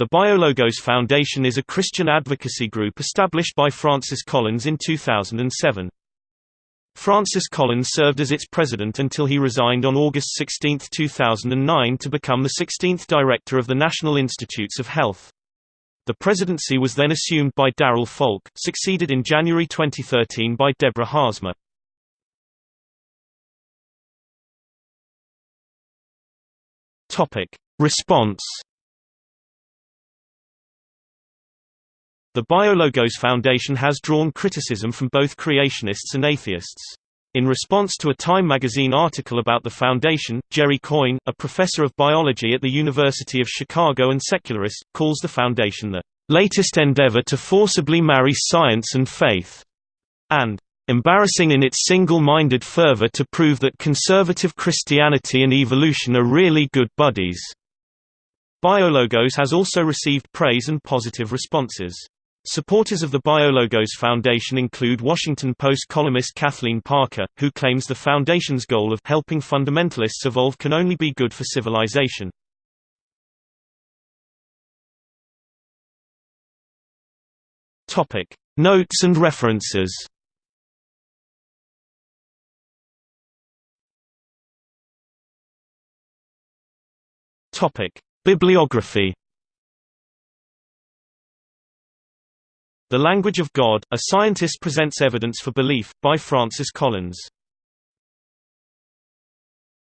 The BioLogos Foundation is a Christian advocacy group established by Francis Collins in 2007. Francis Collins served as its president until he resigned on August 16, 2009 to become the 16th director of the National Institutes of Health. The presidency was then assumed by Darrel Falk, succeeded in January 2013 by Deborah Haarsma. Response The BioLogos Foundation has drawn criticism from both creationists and atheists. In response to a Time magazine article about the foundation, Jerry Coyne, a professor of biology at the University of Chicago and secularist, calls the foundation the latest endeavor to forcibly marry science and faith, and embarrassing in its single-minded fervor to prove that conservative Christianity and evolution are really good buddies. BioLogos has also received praise and positive responses. Supporters of the BioLogos Foundation include Washington Post columnist Kathleen Parker, who claims the Foundation's goal of helping fundamentalists evolve can only be good for civilization. Topic: Notes and references Topic: Bibliography The Language of God, A Scientist Presents Evidence for Belief, by Francis Collins